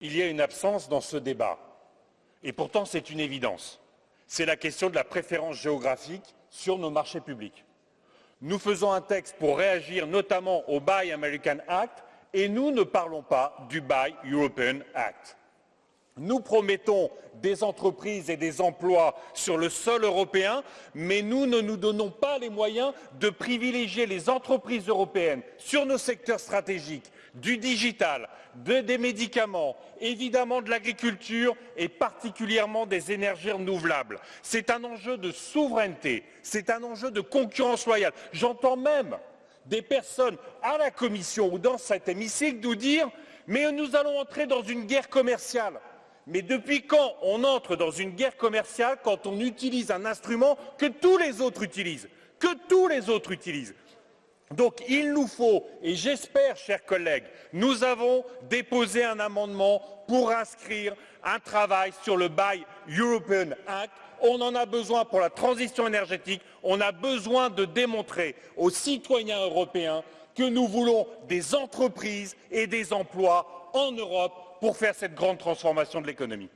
Il y a une absence dans ce débat, et pourtant c'est une évidence. C'est la question de la préférence géographique sur nos marchés publics. Nous faisons un texte pour réagir notamment au Buy American Act et nous ne parlons pas du Buy European Act. Nous promettons des entreprises et des emplois sur le sol européen, mais nous ne nous donnons pas les moyens de privilégier les entreprises européennes sur nos secteurs stratégiques, du digital, des médicaments, évidemment de l'agriculture et particulièrement des énergies renouvelables. C'est un enjeu de souveraineté, c'est un enjeu de concurrence loyale. J'entends même des personnes à la Commission ou dans cet hémicycle nous dire mais nous allons entrer dans une guerre commerciale. Mais depuis quand on entre dans une guerre commerciale quand on utilise un instrument que tous les autres utilisent? Que tous les autres utilisent donc il nous faut, et j'espère, chers collègues, nous avons déposé un amendement pour inscrire un travail sur le Buy European Act. On en a besoin pour la transition énergétique. On a besoin de démontrer aux citoyens européens que nous voulons des entreprises et des emplois en Europe pour faire cette grande transformation de l'économie.